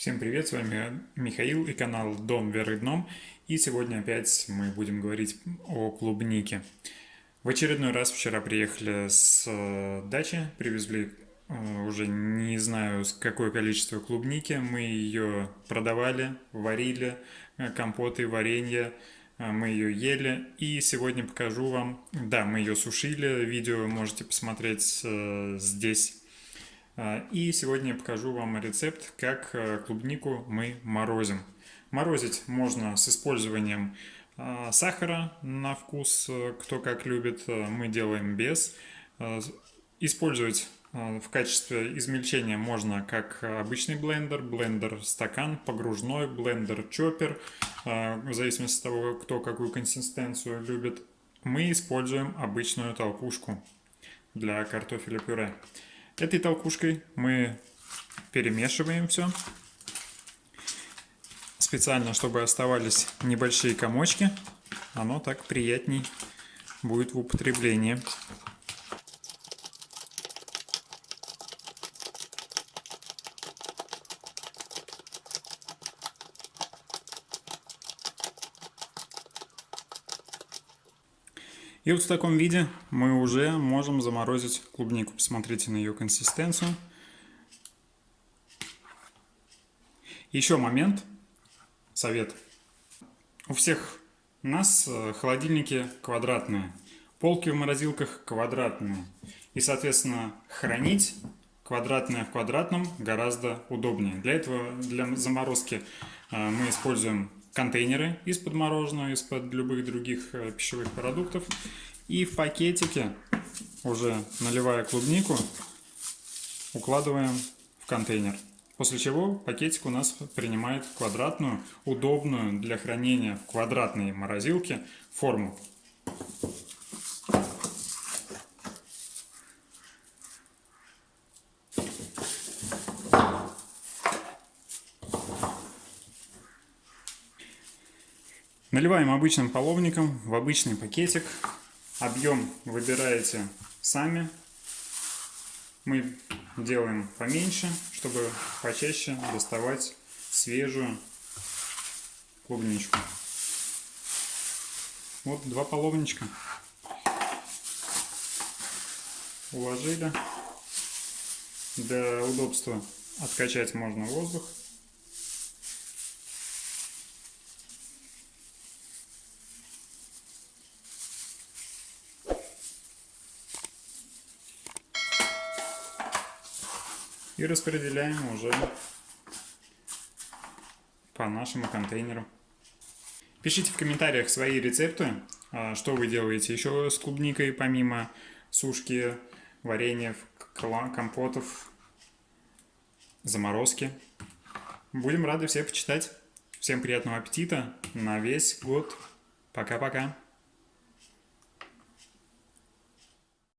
Всем привет, с вами Михаил и канал Дом Вверх Дном. И сегодня опять мы будем говорить о клубнике. В очередной раз вчера приехали с э, дачи, привезли э, уже не знаю какое количество клубники. Мы ее продавали, варили, э, компоты, варенье, мы ее ели. И сегодня покажу вам, да, мы ее сушили, видео можете посмотреть здесь и сегодня я покажу вам рецепт, как э, клубнику мы морозим. Морозить можно с использованием а, сахара на вкус, э, кто как любит, э, мы делаем без. Использовать в качестве измельчения можно как обычный блендер, блендер стакан, погружной, блендер чоппер, в зависимости от того, кто какую консистенцию любит. Мы используем обычную толкушку для картофеля пюре. Этой толкушкой мы перемешиваем все. Специально, чтобы оставались небольшие комочки. Оно так приятней будет в употреблении. И вот в таком виде мы уже можем заморозить клубнику. Посмотрите на ее консистенцию. Еще момент, совет. У всех нас э, холодильники квадратные, полки в морозилках квадратные. И, соответственно, хранить квадратное в квадратном гораздо удобнее. Для этого, для заморозки э, мы используем контейнеры из-под мороженого, из-под любых других э, пищевых продуктов. И в пакетике, уже наливая клубнику, укладываем в контейнер. После чего пакетик у нас принимает квадратную, удобную для хранения в квадратной морозилке форму. Наливаем обычным половником в обычный пакетик. Объем выбираете сами. Мы делаем поменьше, чтобы почаще доставать свежую клубничку. Вот два половничка. Уложили. Для удобства откачать можно воздух. И распределяем уже по нашему контейнеру. Пишите в комментариях свои рецепты, а, что вы делаете еще с клубникой, помимо сушки, вареньев, компотов, заморозки. Будем рады всех почитать. Всем приятного аппетита на весь год. Пока-пока.